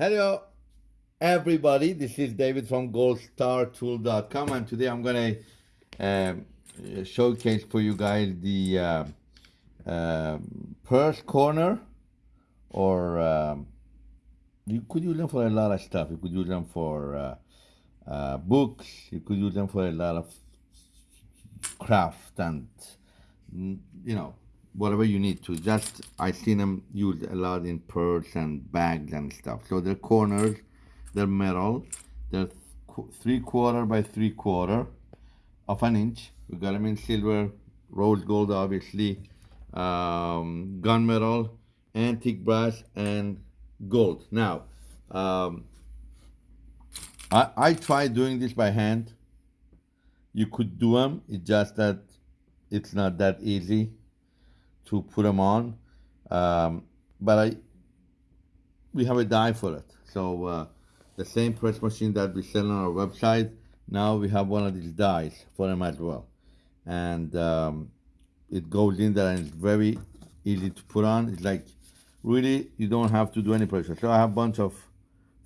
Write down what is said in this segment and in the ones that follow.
Hello, everybody. This is David from goldstartool.com, and today I'm going to um, showcase for you guys the uh, uh, purse corner, or um, you could use them for a lot of stuff. You could use them for uh, uh books. You could use them for a lot of craft and you know whatever you need to. Just I seen them used a lot in purse and bags and stuff. So they're corners, they're metal, they're three quarter by three quarter of an inch. We got them in silver, rose gold, obviously, um, gunmetal, antique brass, and gold. Now, um, I, I tried doing this by hand. You could do them, it's just that it's not that easy to put them on. Um, but I, we have a die for it. So uh, the same press machine that we sell on our website, now we have one of these dies for them as well. And um, it goes in there and it's very easy to put on. It's like, really, you don't have to do any pressure. So I have a bunch of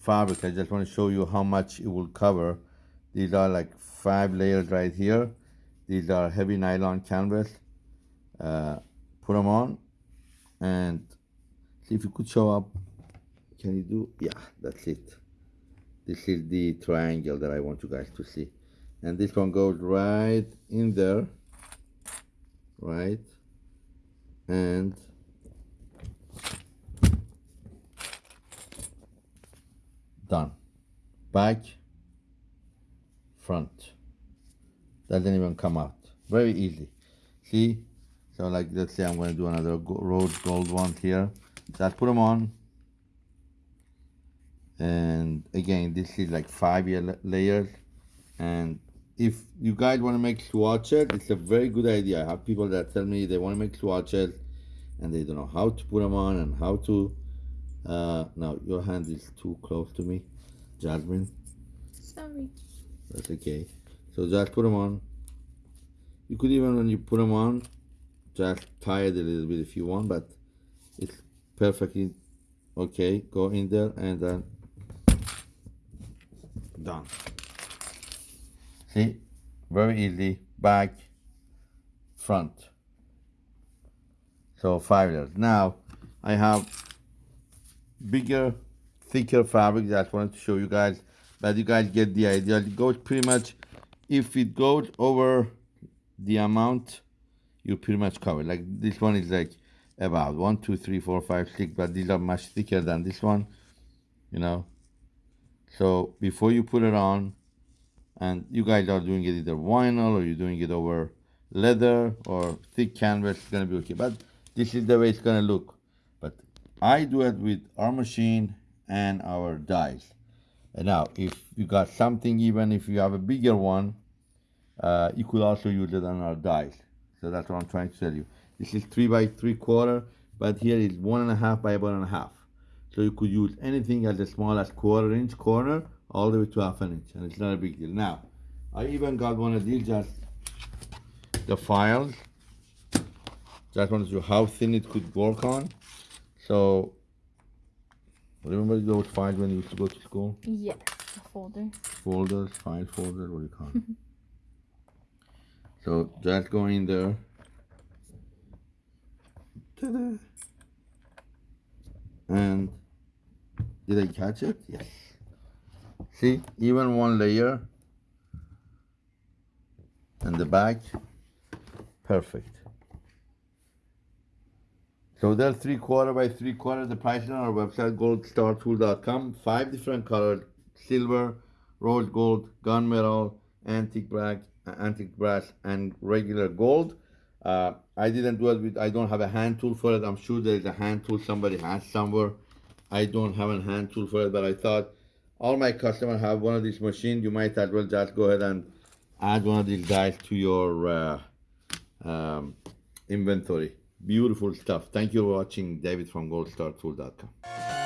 fabric. I just want to show you how much it will cover. These are like five layers right here. These are heavy nylon canvas. Uh, put them on and see if you could show up. Can you do? Yeah that's it. This is the triangle that I want you guys to see. And this one goes right in there right? And done. Back front. Doesn't even come out. Very easy. See so like, let's say I'm going to do another rose gold one here. So I put them on. And again, this is like five year layers. And if you guys want to make swatches, it's a very good idea. I have people that tell me they want to make swatches and they don't know how to put them on and how to. Uh, now, your hand is too close to me, Jasmine. Sorry. That's okay. So just put them on. You could even, when you put them on, just tie it a little bit if you want but it's perfectly okay. Go in there and then done. See? Very easy. Back front. So five layers. Now I have bigger thicker fabric that I wanted to show you guys but you guys get the idea. It goes pretty much if it goes over the amount you pretty much cover. Like this one is like about one, two, three, four, five, six, but these are much thicker than this one, you know. So before you put it on, and you guys are doing it either vinyl or you're doing it over leather or thick canvas, it's gonna be okay. But this is the way it's gonna look. But I do it with our machine and our dies. And now, if you got something, even if you have a bigger one, uh, you could also use it on our dies. So that's what I'm trying to tell you. This is three by three quarter, but here is one and a half by one and a half. So you could use anything as small as quarter inch corner all the way to half an inch, and it's not a big deal. Now, I even got one of these, just the files. Just wanted to show how thin it could work on. So, remember those files when you used to go to school? Yeah, folder. Folders, file folder, what do you call it? So just go in there. And did I catch it? Yes. See, even one layer and the back, perfect. So they're three quarter by three quarter. The price on our website, goldstartool.com. Five different colors, silver, rose gold, gunmetal, antique black, antique brass and regular gold. Uh, I didn't do it with, I don't have a hand tool for it. I'm sure there is a hand tool somebody has somewhere. I don't have a hand tool for it, but I thought all my customers have one of these machines. You might as well just go ahead and add one of these guys to your uh, um, inventory. Beautiful stuff. Thank you for watching. David from goldstartool.com.